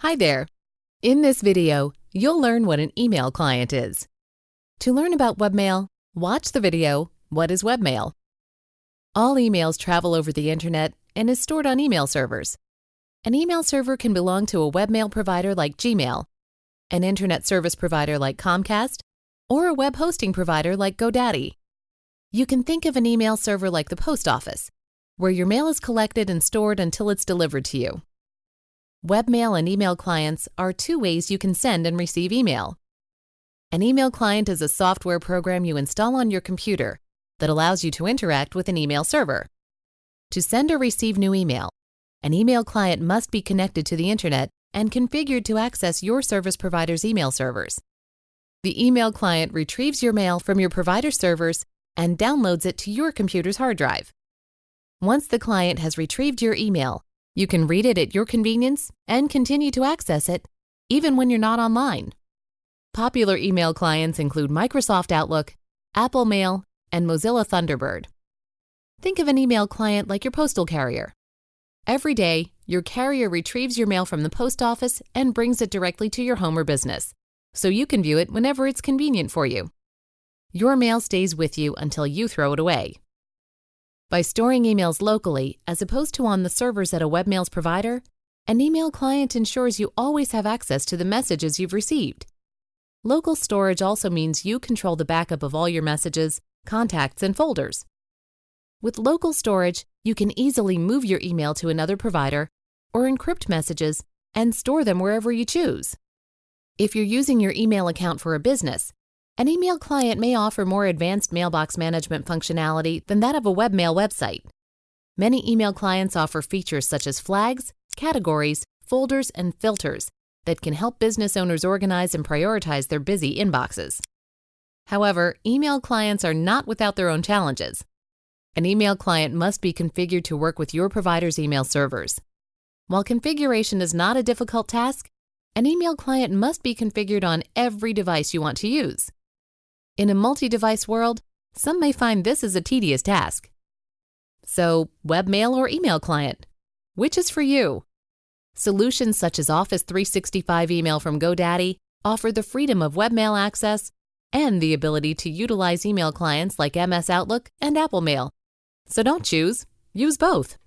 Hi there. In this video, you'll learn what an email client is. To learn about webmail, watch the video, What is Webmail? All emails travel over the internet and is stored on email servers. An email server can belong to a webmail provider like Gmail, an internet service provider like Comcast, or a web hosting provider like GoDaddy. You can think of an email server like the post office, where your mail is collected and stored until it's delivered to you. Webmail and email clients are two ways you can send and receive email. An email client is a software program you install on your computer that allows you to interact with an email server. To send or receive new email, an email client must be connected to the internet and configured to access your service provider's email servers. The email client retrieves your mail from your provider servers and downloads it to your computer's hard drive. Once the client has retrieved your email, you can read it at your convenience and continue to access it, even when you're not online. Popular email clients include Microsoft Outlook, Apple Mail, and Mozilla Thunderbird. Think of an email client like your postal carrier. Every day, your carrier retrieves your mail from the post office and brings it directly to your home or business, so you can view it whenever it's convenient for you. Your mail stays with you until you throw it away. By storing emails locally, as opposed to on the servers at a webmail's provider, an email client ensures you always have access to the messages you've received. Local storage also means you control the backup of all your messages, contacts, and folders. With local storage, you can easily move your email to another provider or encrypt messages and store them wherever you choose. If you're using your email account for a business, an email client may offer more advanced mailbox management functionality than that of a webmail website. Many email clients offer features such as flags, categories, folders, and filters that can help business owners organize and prioritize their busy inboxes. However, email clients are not without their own challenges. An email client must be configured to work with your provider's email servers. While configuration is not a difficult task, an email client must be configured on every device you want to use. In a multi-device world, some may find this is a tedious task. So, webmail or email client? Which is for you? Solutions such as Office 365 email from GoDaddy offer the freedom of webmail access and the ability to utilize email clients like MS Outlook and Apple Mail. So don't choose, use both.